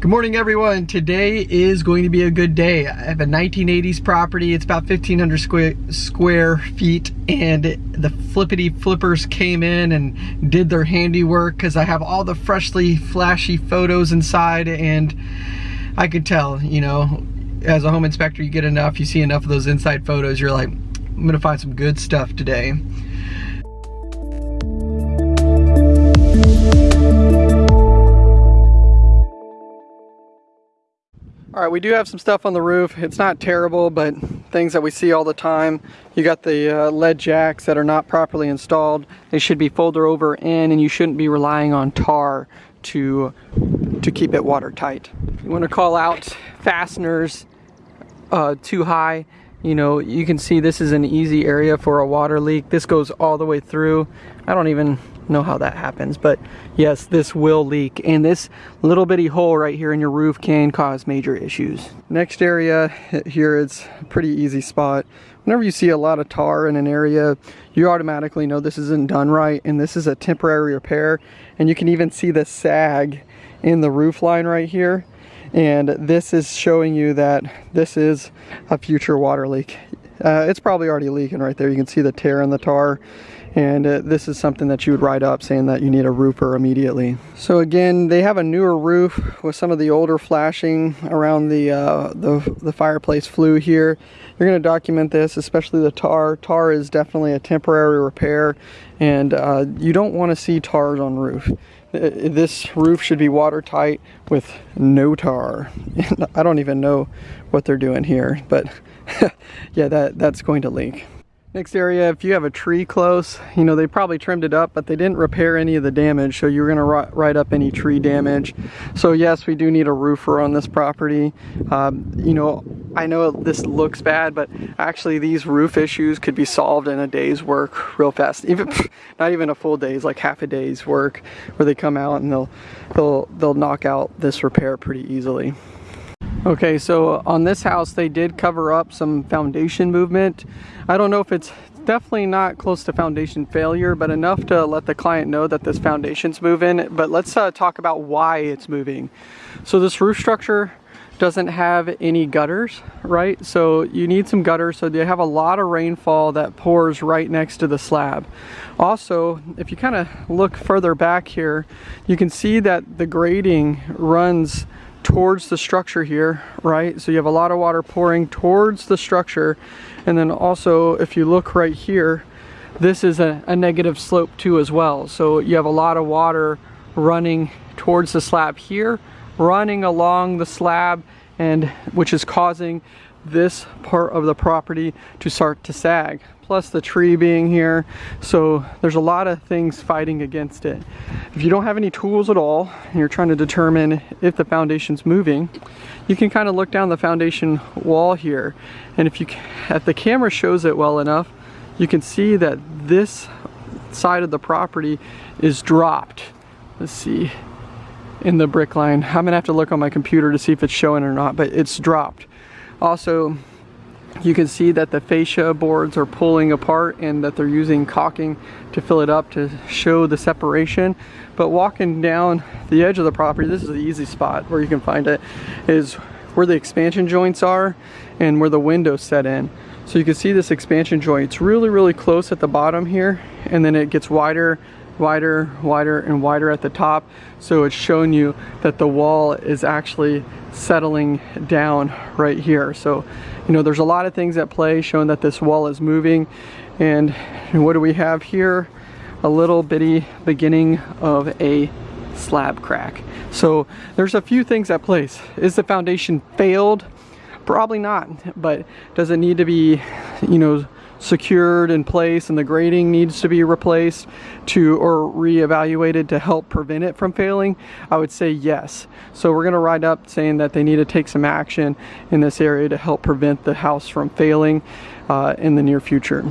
Good morning everyone. Today is going to be a good day. I have a 1980s property. It's about 1500 square, square feet and the flippity flippers came in and did their handiwork because I have all the freshly flashy photos inside and I could tell, you know, as a home inspector you get enough, you see enough of those inside photos, you're like, I'm gonna find some good stuff today. All right, we do have some stuff on the roof. It's not terrible, but things that we see all the time. You got the uh, lead jacks that are not properly installed. They should be folded over in and you shouldn't be relying on tar to, to keep it watertight. You wanna call out fasteners uh, too high. You know, you can see this is an easy area for a water leak. This goes all the way through. I don't even know how that happens, but yes, this will leak. And this little bitty hole right here in your roof can cause major issues. Next area here, it's a pretty easy spot. Whenever you see a lot of tar in an area, you automatically know this isn't done right and this is a temporary repair. And you can even see the sag in the roof line right here. And this is showing you that this is a future water leak. Uh, it's probably already leaking right there. You can see the tear in the tar and uh, this is something that you would write up saying that you need a roofer immediately. So again, they have a newer roof with some of the older flashing around the, uh, the, the fireplace flue here. You're going to document this, especially the tar. Tar is definitely a temporary repair and uh, you don't want to see tars on roof. This roof should be watertight with no tar. I don't even know what they're doing here, but yeah, that, that's going to leak. Next area, if you have a tree close, you know, they probably trimmed it up, but they didn't repair any of the damage, so you're gonna write up any tree damage. So yes, we do need a roofer on this property. Um, you know, I know this looks bad, but actually these roof issues could be solved in a day's work real fast. Even not even a full day's, like half a day's work, where they come out and they'll they'll they'll knock out this repair pretty easily. Okay, so on this house, they did cover up some foundation movement. I don't know if it's definitely not close to foundation failure, but enough to let the client know that this foundation's moving. But let's uh, talk about why it's moving. So this roof structure doesn't have any gutters, right? So you need some gutters. So they have a lot of rainfall that pours right next to the slab. Also, if you kind of look further back here, you can see that the grading runs towards the structure here, right? So you have a lot of water pouring towards the structure. And then also, if you look right here, this is a, a, negative slope too as well. So you have a lot of water running towards the slab here, running along the slab, and which is causing this part of the property to start to sag plus the tree being here. So there's a lot of things fighting against it. If you don't have any tools at all and you're trying to determine if the foundation's moving, you can kind of look down the foundation wall here. And if you, if the camera shows it well enough, you can see that this side of the property is dropped. Let's see in the brick line. I'm gonna have to look on my computer to see if it's showing or not, but it's dropped. Also, you can see that the fascia boards are pulling apart and that they're using caulking to fill it up to show the separation. But walking down the edge of the property, this is the easy spot where you can find it, is where the expansion joints are and where the windows set in. So you can see this expansion joint, it's really, really close at the bottom here and then it gets wider wider, wider, and wider at the top. So it's showing you that the wall is actually settling down right here. So, you know, there's a lot of things at play showing that this wall is moving. And what do we have here? A little bitty beginning of a slab crack. So there's a few things at place. Is the foundation failed? Probably not, but does it need to be, you know, secured in place and the grading needs to be replaced to or reevaluated to help prevent it from failing, I would say yes. So we're going to write up saying that they need to take some action in this area to help prevent the house from failing uh, in the near future.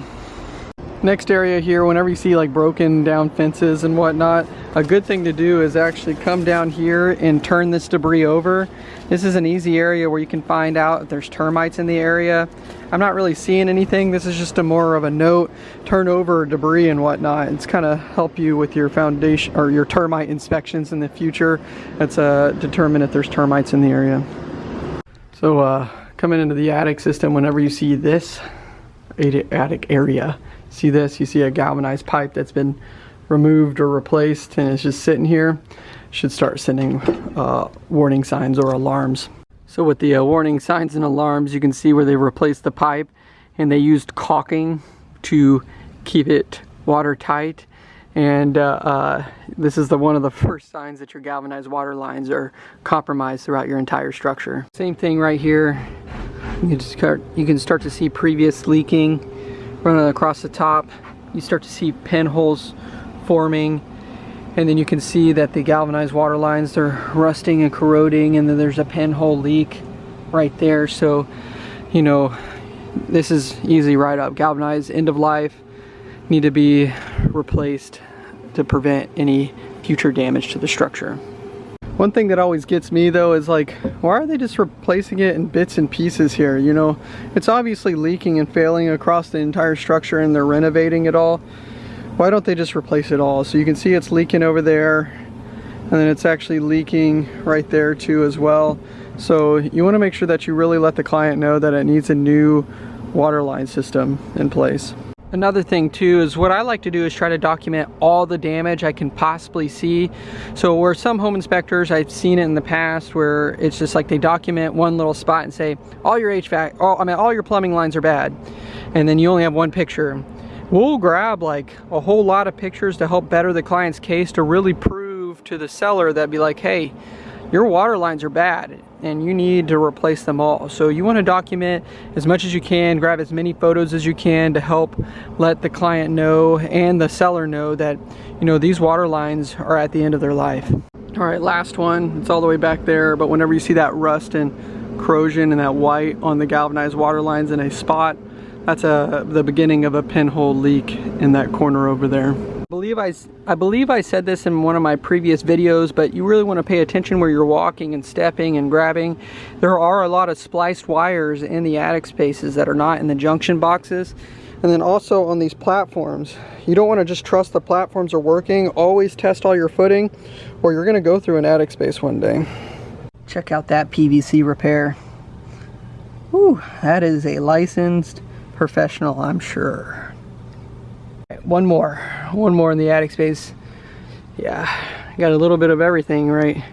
Next area here, whenever you see like broken down fences and whatnot, a good thing to do is actually come down here and turn this debris over. This is an easy area where you can find out if there's termites in the area. I'm not really seeing anything. This is just a more of a note. Turn over debris and whatnot. It's kind of help you with your foundation or your termite inspections in the future. It's uh, determine if there's termites in the area. So uh, coming into the attic system, whenever you see this attic area, see this, you see a galvanized pipe that's been removed or replaced and it's just sitting here, should start sending uh, warning signs or alarms. So with the uh, warning signs and alarms, you can see where they replaced the pipe and they used caulking to keep it watertight. And uh, uh, this is the one of the first signs that your galvanized water lines are compromised throughout your entire structure. Same thing right here. You can start, you can start to see previous leaking running across the top. You start to see pinholes forming and then you can see that the galvanized water lines they're rusting and corroding and then there's a pinhole leak right there so you know this is easy right up galvanized end of life need to be replaced to prevent any future damage to the structure one thing that always gets me though is like, why are they just replacing it in bits and pieces here? You know, it's obviously leaking and failing across the entire structure and they're renovating it all. Why don't they just replace it all? So you can see it's leaking over there and then it's actually leaking right there too as well. So you wanna make sure that you really let the client know that it needs a new water line system in place. Another thing too is what I like to do is try to document all the damage I can possibly see. So where some home inspectors, I've seen it in the past where it's just like they document one little spot and say, all your HVAC, all, I mean, all your plumbing lines are bad. And then you only have one picture. We'll grab like a whole lot of pictures to help better the client's case to really prove to the seller that be like, hey, your water lines are bad and you need to replace them all. So you want to document as much as you can, grab as many photos as you can to help let the client know and the seller know that, you know, these water lines are at the end of their life. All right, last one, it's all the way back there, but whenever you see that rust and corrosion and that white on the galvanized water lines in a spot, that's a, the beginning of a pinhole leak in that corner over there. I believe I, I believe I said this in one of my previous videos, but you really want to pay attention where you're walking and stepping and grabbing. There are a lot of spliced wires in the attic spaces that are not in the junction boxes. And then also on these platforms, you don't want to just trust the platforms are working. Always test all your footing or you're going to go through an attic space one day. Check out that PVC repair. Ooh, that is a licensed professional, I'm sure one more one more in the attic space. Yeah got a little bit of everything right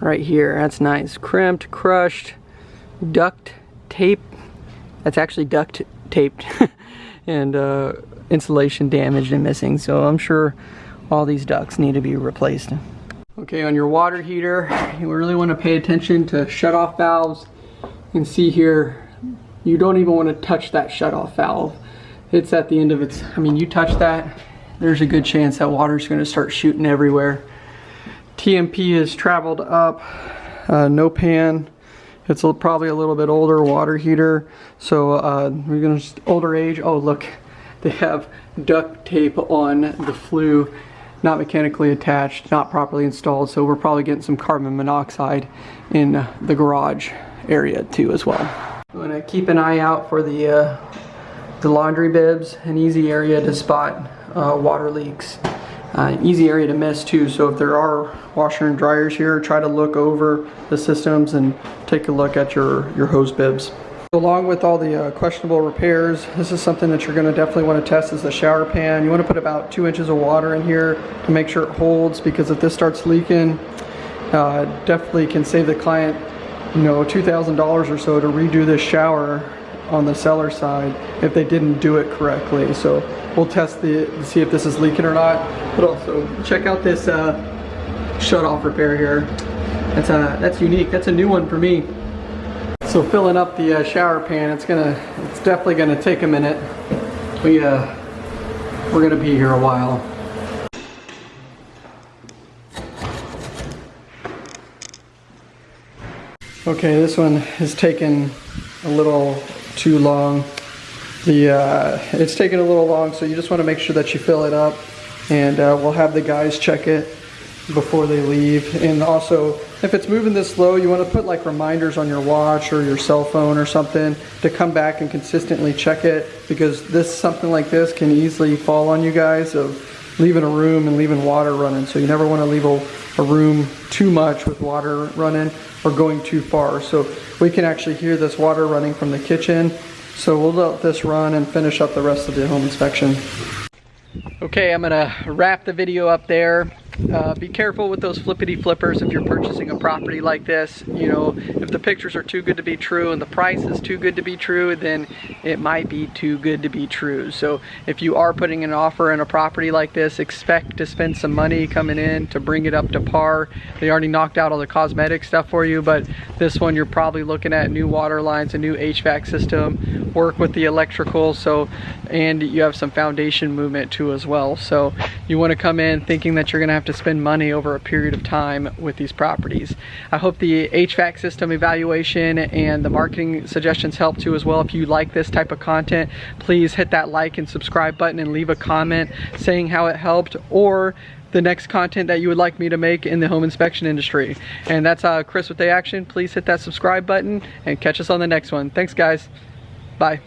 right here. That's nice. Crimped crushed duct tape. That's actually duct taped. And uh, insulation damaged and missing. So I'm sure all these ducts need to be replaced. Okay on your water heater you really want to pay attention to shut off valves. You can see here you don't even want to touch that shut off valve. It's at the end of its, I mean, you touch that, there's a good chance that water's gonna start shooting everywhere. TMP has traveled up, uh, no pan. It's a, probably a little bit older water heater. So uh, we're gonna, older age, oh look, they have duct tape on the flue, not mechanically attached, not properly installed. So we're probably getting some carbon monoxide in the garage area too as well. I'm gonna keep an eye out for the uh, the laundry bibs, an easy area to spot uh, water leaks. Uh, easy area to miss too, so if there are washer and dryers here, try to look over the systems and take a look at your, your hose bibs. Along with all the uh, questionable repairs, this is something that you're going to definitely want to test is the shower pan. You want to put about two inches of water in here to make sure it holds because if this starts leaking, uh, definitely can save the client you know $2,000 or so to redo this shower on the seller side if they didn't do it correctly. So we'll test the see if this is leaking or not. But also check out this uh, shut off repair here. That's a that's unique. That's a new one for me. So filling up the uh, shower pan, it's gonna it's definitely gonna take a minute. We uh we're gonna be here a while. Okay, this one has taken a little too long. the uh, it's taking a little long, so you just want to make sure that you fill it up, and uh, we'll have the guys check it before they leave. And also, if it's moving this slow, you want to put like reminders on your watch or your cell phone or something to come back and consistently check it because this something like this can easily fall on you guys of leaving a room and leaving water running. So you never want to leave a, a room too much with water running or going too far. So we can actually hear this water running from the kitchen. So we'll let this run and finish up the rest of the home inspection. Okay, I'm gonna wrap the video up there. Uh, be careful with those flippity flippers if you're purchasing a property like this. You know, if the pictures are too good to be true and the price is too good to be true, then it might be too good to be true. So if you are putting an offer in a property like this, expect to spend some money coming in to bring it up to par. They already knocked out all the cosmetic stuff for you, but this one you're probably looking at new water lines, a new HVAC system, work with the electrical, so and you have some foundation movement too as well. So you want to come in thinking that you're going to have to spend money over a period of time with these properties. I hope the HVAC system evaluation and the marketing suggestions help too as well. If you like this type of content, please hit that like and subscribe button and leave a comment saying how it helped or the next content that you would like me to make in the home inspection industry. And that's uh, Chris with A Action. Please hit that subscribe button and catch us on the next one. Thanks guys. Bye.